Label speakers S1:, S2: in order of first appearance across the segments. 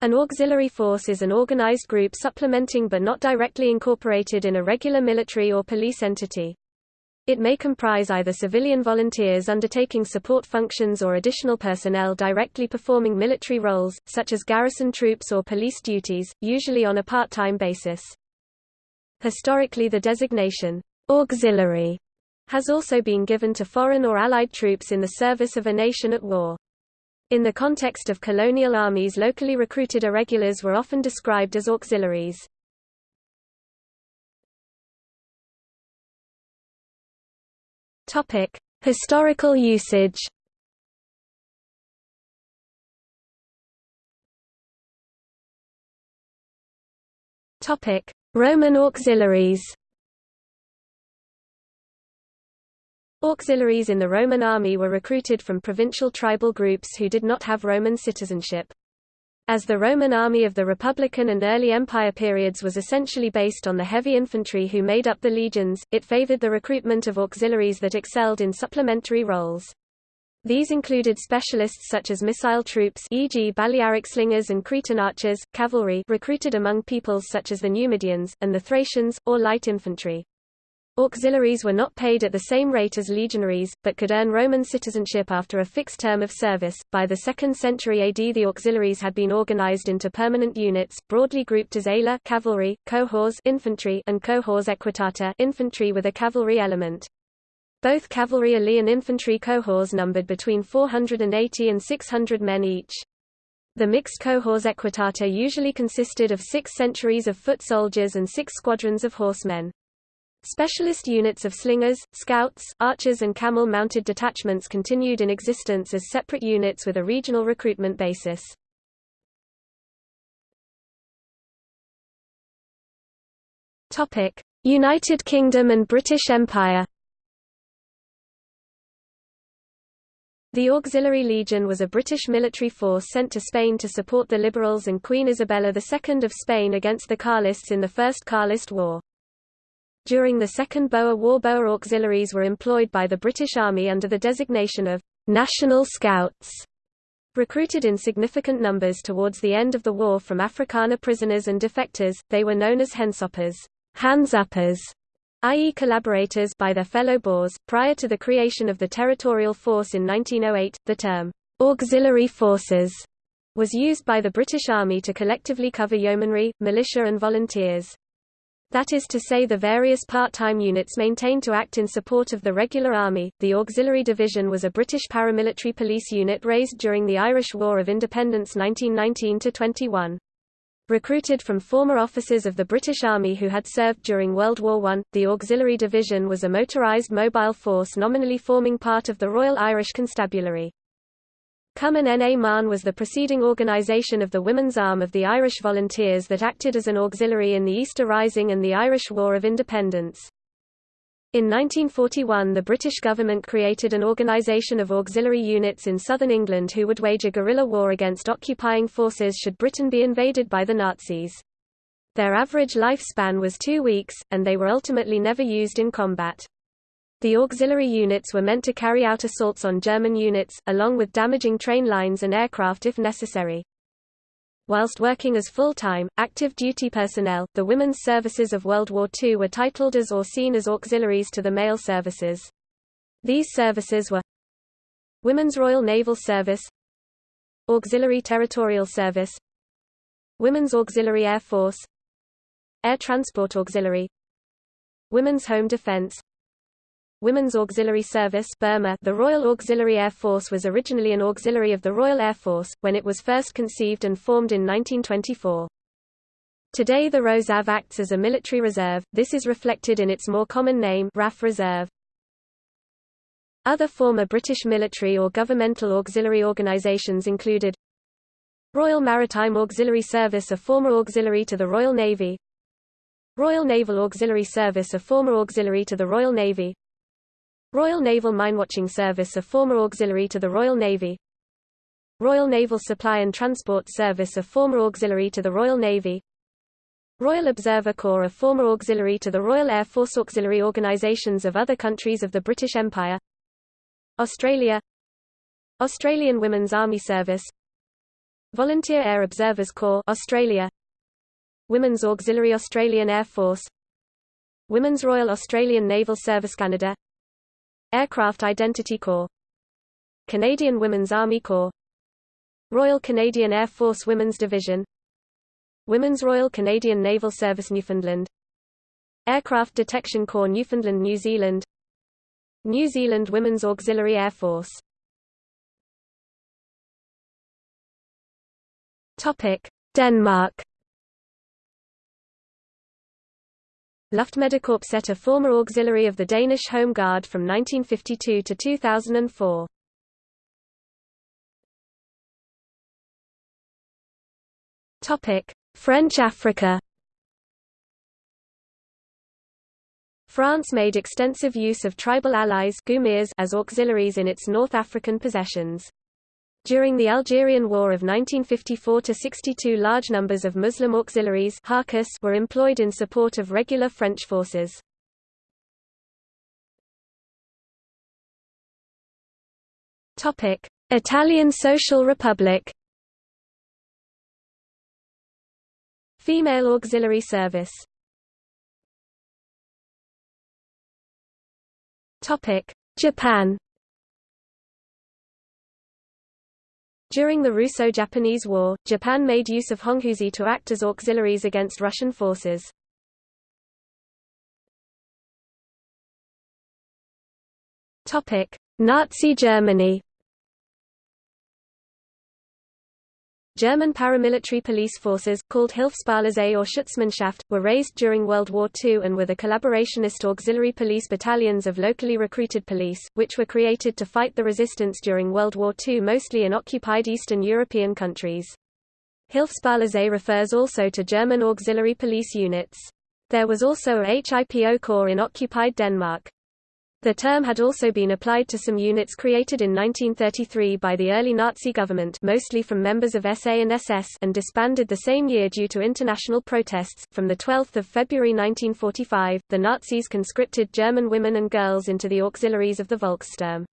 S1: An auxiliary force is an organized group supplementing but not directly incorporated in a regular military or police entity. It may comprise either civilian volunteers undertaking support functions or additional personnel directly performing military roles, such as garrison troops or police duties, usually on a part-time basis. Historically the designation, auxiliary, has also been given to foreign or allied troops in the service of a nation at war. In the context of colonial armies locally recruited irregulars were often described as auxiliaries. Historical usage. Roman auxiliaries. Auxiliaries in the Roman army were recruited from provincial tribal groups who did not have Roman citizenship. As the Roman army of the Republican and early Empire periods was essentially based on the heavy infantry who made up the legions, it favored the recruitment of auxiliaries that excelled in supplementary roles. These included specialists such as missile troops e.g. Balearic slingers and Cretan archers, cavalry recruited among peoples such as the Numidians, and the Thracians, or light infantry. Auxiliaries were not paid at the same rate as legionaries, but could earn Roman citizenship after a fixed term of service. By the 2nd century AD, the auxiliaries had been organized into permanent units, broadly grouped as ala cavalry, cohors infantry, and cohors equitata infantry with a cavalry element. Both cavalry and infantry cohors numbered between 480 and 600 men each. The mixed cohors equitata usually consisted of six centuries of foot soldiers and six squadrons of horsemen. Specialist units of slingers, scouts, archers and camel-mounted detachments continued in existence as separate units with a regional recruitment basis. United Kingdom and British Empire The Auxiliary Legion was a British military force sent to Spain to support the Liberals and Queen Isabella II of Spain against the Carlists in the First Carlist War. During the Second Boer War Boer auxiliaries were employed by the British Army under the designation of «National Scouts», recruited in significant numbers towards the end of the war from Afrikaner prisoners and defectors, they were known as Hensoppers hands-uppers, i.e. collaborators by their fellow Boers. Prior to the creation of the territorial force in 1908, the term auxiliary forces was used by the British Army to collectively cover yeomanry, militia and volunteers. That is to say the various part-time units maintained to act in support of the regular army. The Auxiliary Division was a British paramilitary police unit raised during the Irish War of Independence 1919-21. Recruited from former officers of the British Army who had served during World War I, the Auxiliary Division was a motorised mobile force nominally forming part of the Royal Irish Constabulary. Cumann na mBan was the preceding organisation of the women's arm of the Irish Volunteers that acted as an auxiliary in the Easter Rising and the Irish War of Independence. In 1941 the British government created an organisation of auxiliary units in southern England who would wage a guerrilla war against occupying forces should Britain be invaded by the Nazis. Their average lifespan was two weeks, and they were ultimately never used in combat. The auxiliary units were meant to carry out assaults on German units, along with damaging train lines and aircraft if necessary. Whilst working as full-time, active duty personnel, the women's services of World War II were titled as or seen as auxiliaries to the male services. These services were Women's Royal Naval Service Auxiliary Territorial Service Women's Auxiliary Air Force Air Transport Auxiliary Women's Home Defense Women's Auxiliary Service Burma The Royal Auxiliary Air Force was originally an auxiliary of the Royal Air Force, when it was first conceived and formed in 1924. Today the RAuxAF acts as a military reserve, this is reflected in its more common name RAF Reserve. Other former British military or governmental auxiliary organisations included Royal Maritime Auxiliary Service a former auxiliary to the Royal Navy Royal Naval Auxiliary Service a former auxiliary to the Royal Navy Royal Naval Minewatching Service a former auxiliary to the Royal Navy. Royal Naval Supply and Transport Service a former auxiliary to the Royal Navy. Royal Observer Corps a former auxiliary to the Royal Air Force Auxiliary organisations of other countries of the British Empire. Australia. Australian Women's Army Service. Volunteer Air Observers Corps Australia. Women's Auxiliary Australian Air Force. Women's Royal Australian Naval Service Canada Aircraft Identity Corps. Canadian Women's Army Corps. Royal Canadian Air Force Women's Division. Women's Royal Canadian Naval Service Newfoundland. Aircraft Detection Corps Newfoundland New Zealand. New Zealand Women's Auxiliary Air Force. Denmark Luftmeldekorpset a former auxiliary of the Danish Home Guard from 1952 to 2004. French Africa France made extensive use of tribal allies as auxiliaries in its North African possessions. During the Algerian War of 1954–62 large numbers of Muslim auxiliaries were employed in support of regular French forces. Italian Social Republic. Female Auxiliary Service. Japan During the Russo-Japanese War, Japan made use of Honghuzi to act as auxiliaries against Russian forces. Nazi Germany German paramilitary police forces, called Hilfspolizei or Schutzmannschaft, were raised during World War II and were the collaborationist auxiliary police battalions of locally recruited police, which were created to fight the resistance during World War II mostly in occupied Eastern European countries. Hilfspolizei refers also to German auxiliary police units. There was also a HIPO corps in occupied Denmark. The term had also been applied to some units created in 1933 by the early Nazi government mostly from members of SA and SS and disbanded the same year due to international protests. From 12 February 1945, the Nazis conscripted German women and girls into the auxiliaries of the Volkssturm.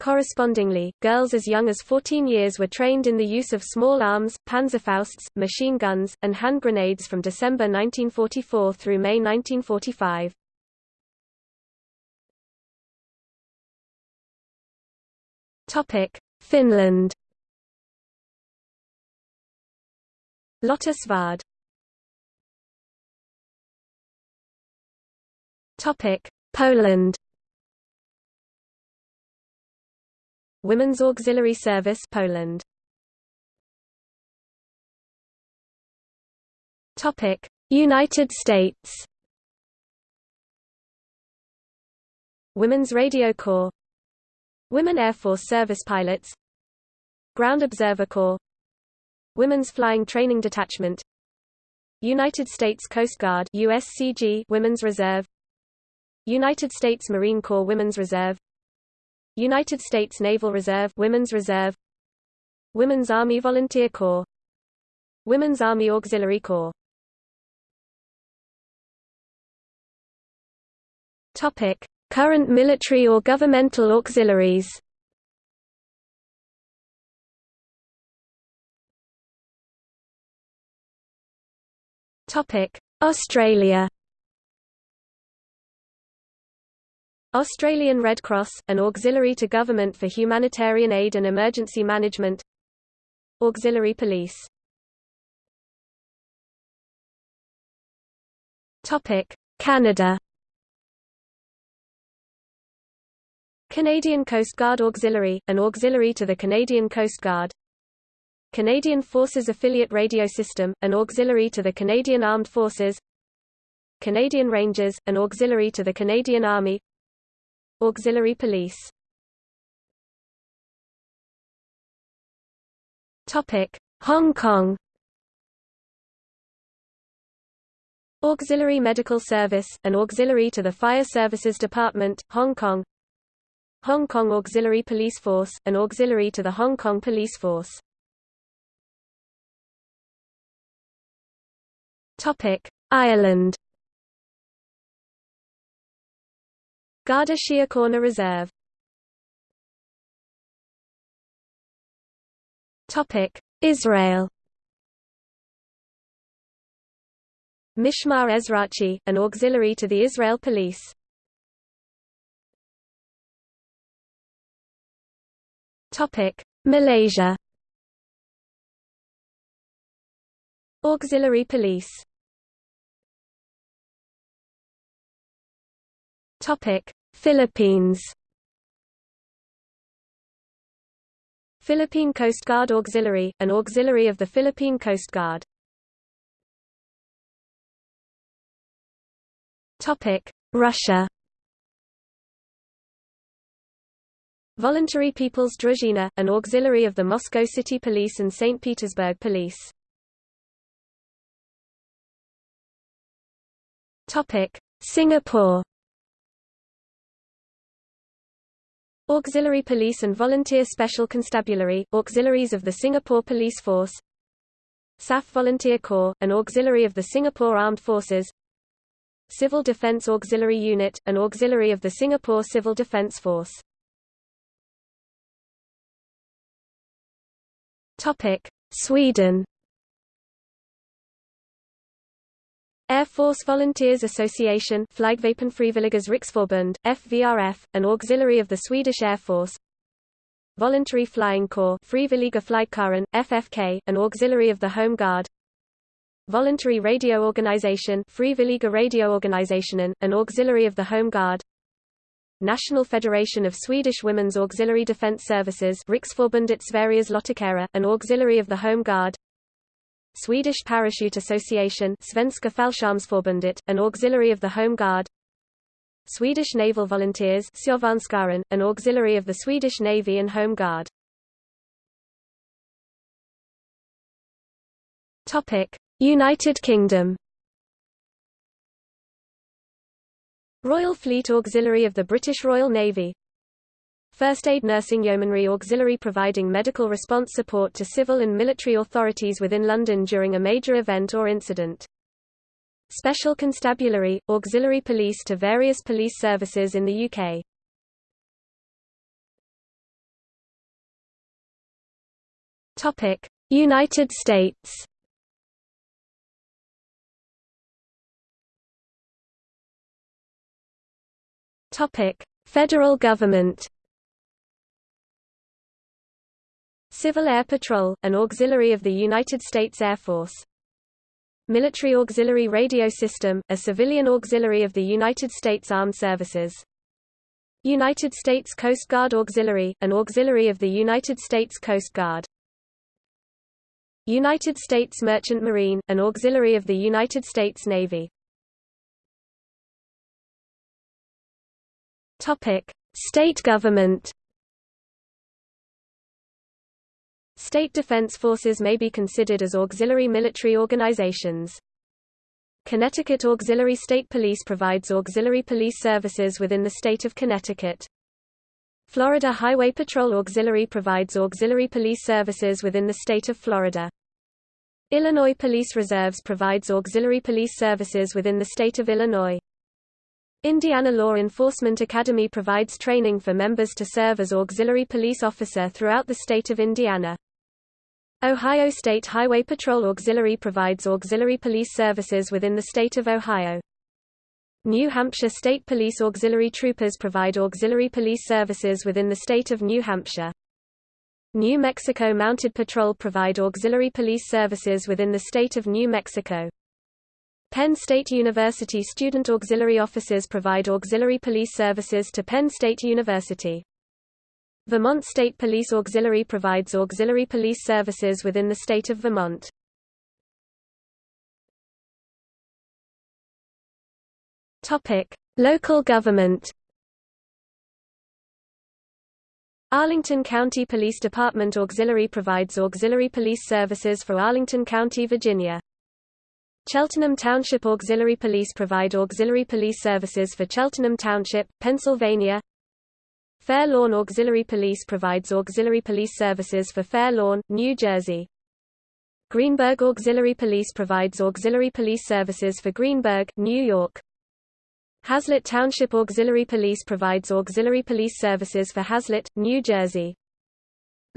S1: Correspondingly, girls as young as 14 years were trained in the use of small arms, panzerfausts, machine guns, and hand grenades from December 1944 through May 1945. Topic: Finland. Lotta Svärd. Topic: Poland. Women's Auxiliary Service Poland. Topic: United States. Women's Radio Corps Women Air Force Service Pilots. Ground Observer Corps. Women's Flying Training Detachment. United States Coast Guard USCG Women's Reserve. United States Marine Corps Women's Reserve. United States Naval Reserve Women's Reserve. Women's Army Volunteer Corps. Women's Army Auxiliary Corps. Topic Current military or governmental auxiliaries. Australia. Australian Red Cross, an auxiliary to government for humanitarian aid and emergency management. Auxiliary police. Canada Canadian Coast Guard Auxiliary, an auxiliary to the Canadian Coast Guard. Canadian Forces Affiliate Radio System, an auxiliary to the Canadian Armed Forces. Canadian Rangers, an auxiliary to the Canadian Army. Auxiliary Police. Hong Kong. Auxiliary Medical Service, an auxiliary to the Fire Services Department, Hong Kong Hong Kong Auxiliary Police Force, an auxiliary to the Hong Kong Police Force. Ireland Garda Síochána Reserve Israel Mishmar Ezrachi, an auxiliary to the Israel Police. Topic: Malaysia. Auxiliary Police. Topic: Philippines. Philippine Coast Guard Auxiliary, an auxiliary of the Philippine Coast Guard. Topic: Russia. Voluntary People's Druzhina, an auxiliary of the Moscow City Police and St. Petersburg Police. Singapore. Auxiliary Police and Volunteer Special Constabulary, auxiliaries of the Singapore Police Force SAF Volunteer Corps, an auxiliary of the Singapore Armed Forces Civil Defence Auxiliary Unit, an auxiliary of the Singapore Civil Defence Force Sweden. Air Force Volunteers Association Flygvapenfrivilligas Riksförbund, FVRF, an auxiliary of the Swedish Air Force. Voluntary Flying Corps Frivilliga Flygkåren, FFK, an auxiliary of the Home Guard. Voluntary Radio Organization Frivilliga Radioorganisationen, an auxiliary of the Home Guard National Federation of Swedish Women's Auxiliary Defence Services Riksförbundet Sveriges Lottakårer, an auxiliary of the Home Guard. Swedish Parachute Association Svenska Fallskärmsförbundet, an auxiliary of the Home Guard. Swedish Naval Volunteers an auxiliary of the Swedish Navy and Home Guard. United Kingdom Royal Fleet Auxiliary of the British Royal Navy First Aid Nursing Yeomanry Auxiliary providing medical response support to civil and military authorities within London during a major event or incident. Special Constabulary, Auxiliary Police to various police services in the UK. United States Federal government Civil Air Patrol, an auxiliary of the United States Air Force. Military Auxiliary Radio System, a civilian auxiliary of the United States Armed Services. United States Coast Guard Auxiliary, an auxiliary of the United States Coast Guard. United States Merchant Marine, an auxiliary of the United States Navy. Topic: State government State defense forces may be considered as auxiliary military organizations. Connecticut Auxiliary State Police provides auxiliary police services within the state of Connecticut. Florida Highway Patrol Auxiliary provides auxiliary police services within the state of Florida. Illinois Police Reserves provides auxiliary police services within the state of Illinois. Indiana Law Enforcement Academy provides training for members to serve as auxiliary police officer throughout the state of Indiana. Ohio State Highway Patrol Auxiliary provides auxiliary police services within the state of Ohio. New Hampshire State Police Auxiliary Troopers provide auxiliary police services within the state of New Hampshire. New Mexico Mounted Patrol provide auxiliary police services within the state of New Mexico. Penn State University Student Auxiliary Officers provide auxiliary police services to Penn State University. Vermont State Police Auxiliary provides auxiliary police services within the state of Vermont. Topic: Local government. Arlington County Police Department Auxiliary provides auxiliary police services for Arlington County, Virginia. Cheltenham Township Auxiliary Police provide auxiliary police services for Cheltenham Township, Pennsylvania. Fair Lawn Auxiliary Police provides auxiliary police services for Fair Lawn, New Jersey. Greenburgh Auxiliary Police provides auxiliary police services for Greenburgh, New York. Hazlet Township Auxiliary Police provides auxiliary police services for Hazlet, New Jersey.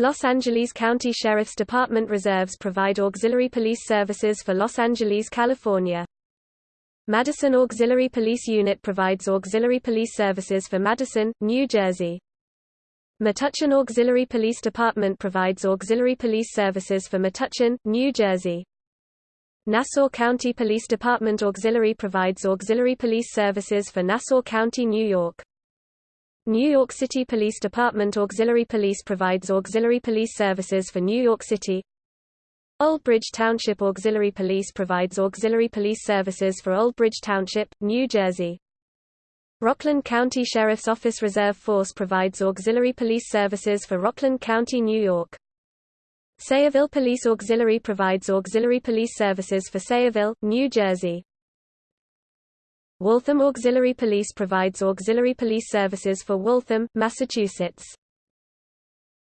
S1: Los Angeles County Sheriff's Department reserves provide auxiliary police services for Los Angeles, California. Madison Auxiliary Police Unit provides auxiliary police services for Madison, New Jersey. Metuchen Auxiliary Police Department provides auxiliary police services for Metuchen, New Jersey. Nassau County Police Department Auxiliary provides auxiliary police services for Nassau County, New York. New York City Police Department Auxiliary Police provides auxiliary police services for New York City. Old Bridge Township Auxiliary Police provides auxiliary police services for Old Bridge Township, New Jersey. Rockland County Sheriff's Office Reserve Force provides auxiliary police services for Rockland County, New York. Sayreville Police Auxiliary provides auxiliary police services for Sayreville, New Jersey. Waltham Auxiliary Police provides auxiliary police services for Waltham, Massachusetts.